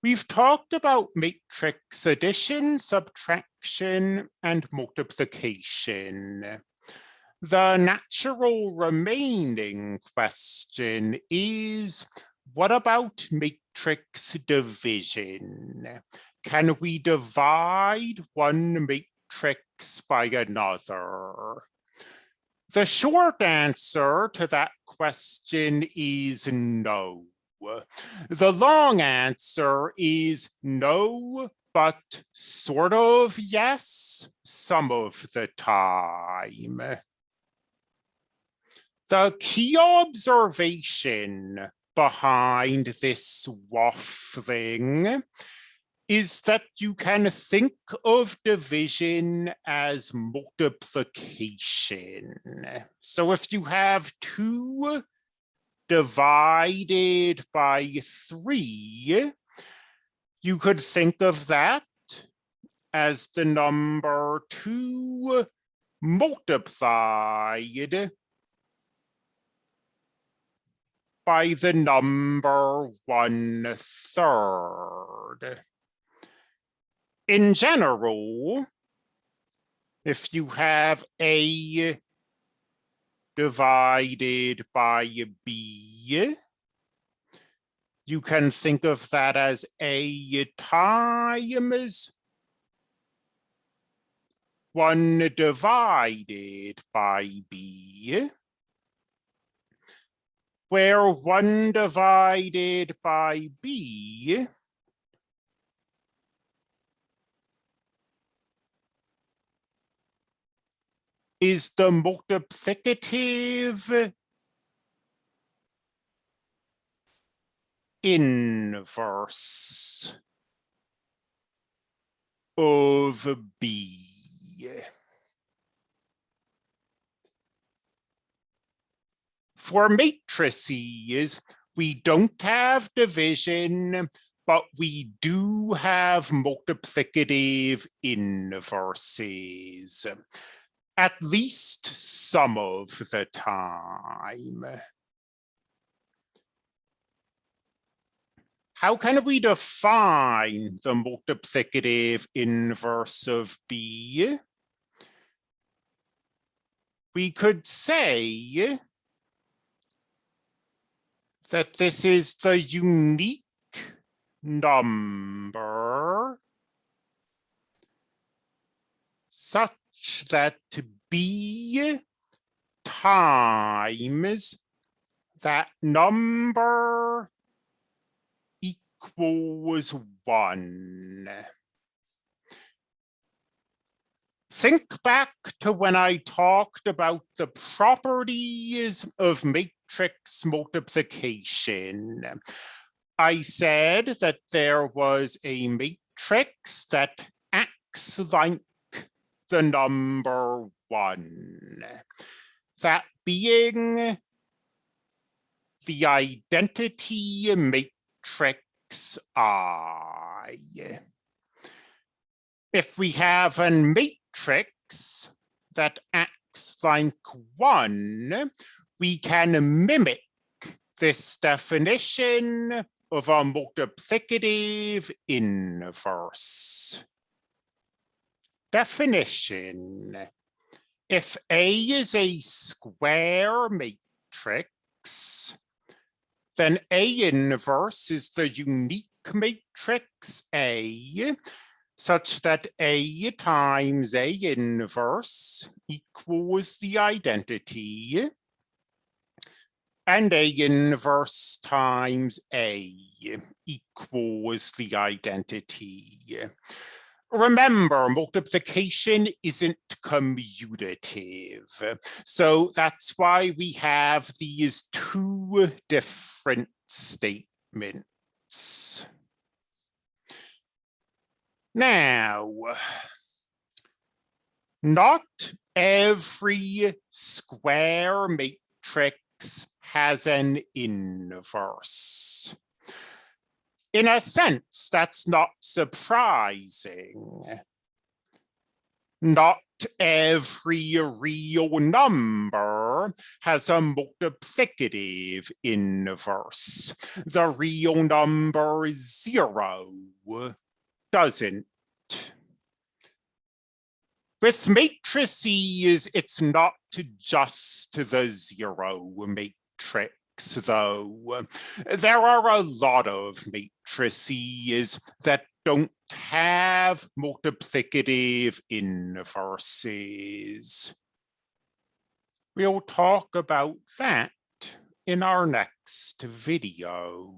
We've talked about matrix addition, subtraction, and multiplication. The natural remaining question is, what about matrix division? Can we divide one matrix by another? The short answer to that question is no. The long answer is no, but sort of yes, some of the time. The key observation behind this waffling is that you can think of division as multiplication. So if you have two divided by three, you could think of that as the number two multiplied by the number one third. In general, if you have A divided by B. You can think of that as A times one divided by B, where one divided by B is the multiplicative inverse of B. For matrices, we don't have division, but we do have multiplicative inverses at least some of the time. How can we define the multiplicative inverse of B? We could say that this is the unique number such that b times that number equals one. Think back to when I talked about the properties of matrix multiplication. I said that there was a matrix that acts like the number one. That being the identity matrix I. If we have a matrix that acts like one, we can mimic this definition of a multiplicative inverse. Definition. If A is a square matrix, then A inverse is the unique matrix A, such that A times A inverse equals the identity, and A inverse times A equals the identity. Remember, multiplication isn't commutative. So that's why we have these two different statements. Now, not every square matrix has an inverse in a sense, that's not surprising. Not every real number has a multiplicative inverse. The real number zero doesn't. With matrices, it's not just the zero though. There are a lot of matrices that don't have multiplicative inverses. We'll talk about that in our next video.